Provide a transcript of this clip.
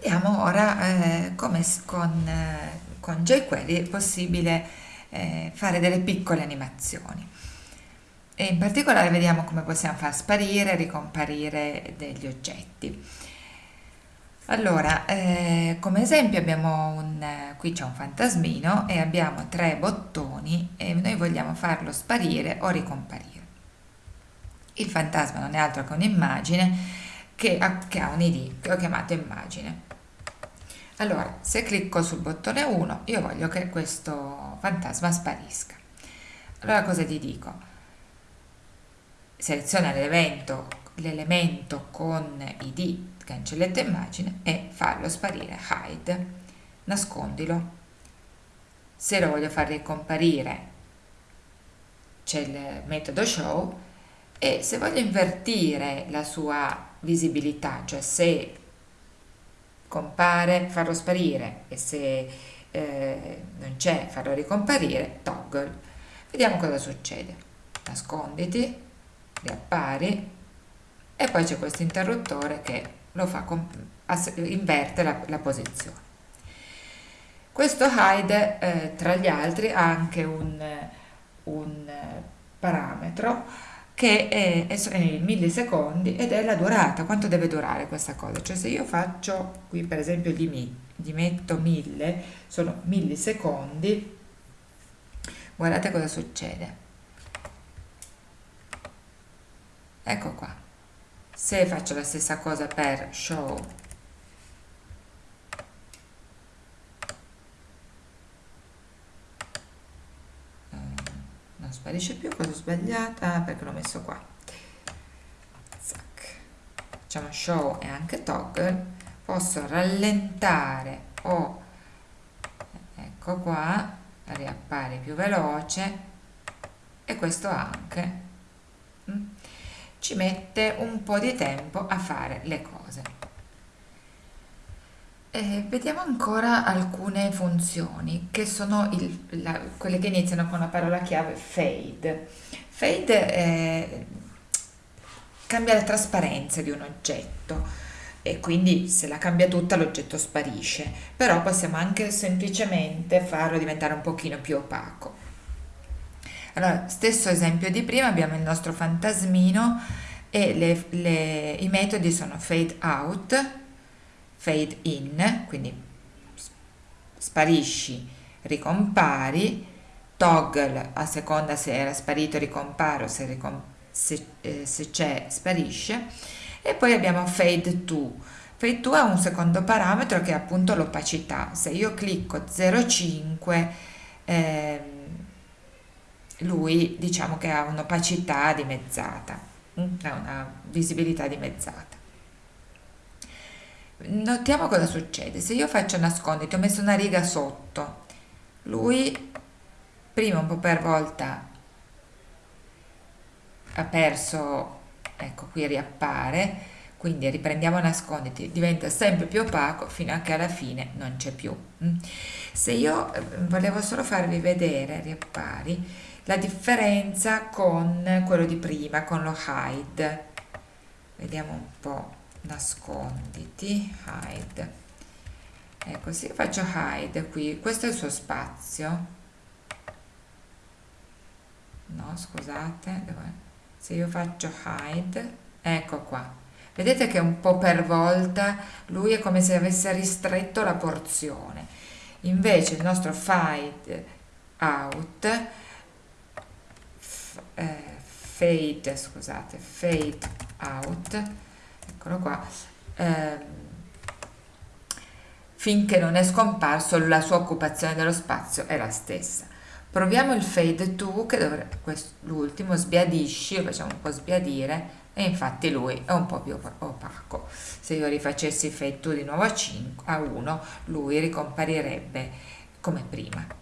vediamo ora eh, come con, eh, con jQuery è possibile eh, fare delle piccole animazioni e in particolare vediamo come possiamo far sparire e ricomparire degli oggetti. Allora, eh, come esempio abbiamo un, qui c'è un fantasmino e abbiamo tre bottoni e noi vogliamo farlo sparire o ricomparire. Il fantasma non è altro che un'immagine che ha, che ha un id che ho chiamato immagine. Allora, se clicco sul bottone 1, io voglio che questo fantasma sparisca. Allora cosa gli dico? seleziona l'elemento con id cancelletta immagine e fallo sparire hide nascondilo se lo voglio far ricomparire c'è il metodo show e se voglio invertire la sua visibilità cioè se compare farlo sparire e se eh, non c'è farlo ricomparire toggle vediamo cosa succede. Nasconditi riappari e poi c'è questo interruttore che lo fa inverte la, la posizione. Questo hide eh, tra gli altri ha anche un, un parametro che è, è in millisecondi ed è la durata, quanto deve durare questa cosa, cioè se io faccio qui per esempio gli, gli metto 1000, sono millisecondi, guardate cosa succede, ecco qua. Se faccio la stessa cosa per show non sparisce più cosa ho sbagliato ah, perché l'ho messo qua. Facciamo show e anche toggle. Posso rallentare o ecco qua riappare più veloce. E questo anche mm ci mette un po' di tempo a fare le cose. E vediamo ancora alcune funzioni che sono il, la, quelle che iniziano con la parola chiave fade. Fade è, cambia la trasparenza di un oggetto e quindi se la cambia tutta l'oggetto sparisce, però possiamo anche semplicemente farlo diventare un pochino più opaco. Allora, stesso esempio di prima, abbiamo il nostro fantasmino e le, le, i metodi sono fade out, fade in, quindi sparisci, ricompari, toggle a seconda se era sparito ricomparo, se, ricom se, eh, se c'è sparisce e poi abbiamo fade to. Fade to ha un secondo parametro che è appunto l'opacità. Se io clicco 0,5 eh, lui diciamo che ha un'opacità dimezzata, mm, una visibilità dimezzata. Notiamo cosa succede, se io faccio nasconditi, ho messo una riga sotto, lui prima un po' per volta ha perso, ecco qui riappare, quindi riprendiamo nasconditi, diventa sempre più opaco fino a che alla fine non c'è più. Mm. Se io eh, volevo solo farvi vedere, riappari, la differenza con quello di prima, con lo hide. Vediamo un po', nasconditi, hide. Ecco, se io faccio hide qui, questo è il suo spazio. No, scusate, se io faccio hide, ecco qua. Vedete che un po' per volta lui è come se avesse ristretto la porzione. Invece il nostro fade out eh, fade, scusate, fade out, eccolo qua, eh, finché non è scomparso la sua occupazione dello spazio è la stessa. Proviamo il fade to, che dovrebbe, l'ultimo, sbiadisci, lo facciamo un po' sbiadire, e infatti lui è un po' più opaco. Se io rifacessi fade to di nuovo a, 5, a 1, lui ricomparirebbe come prima.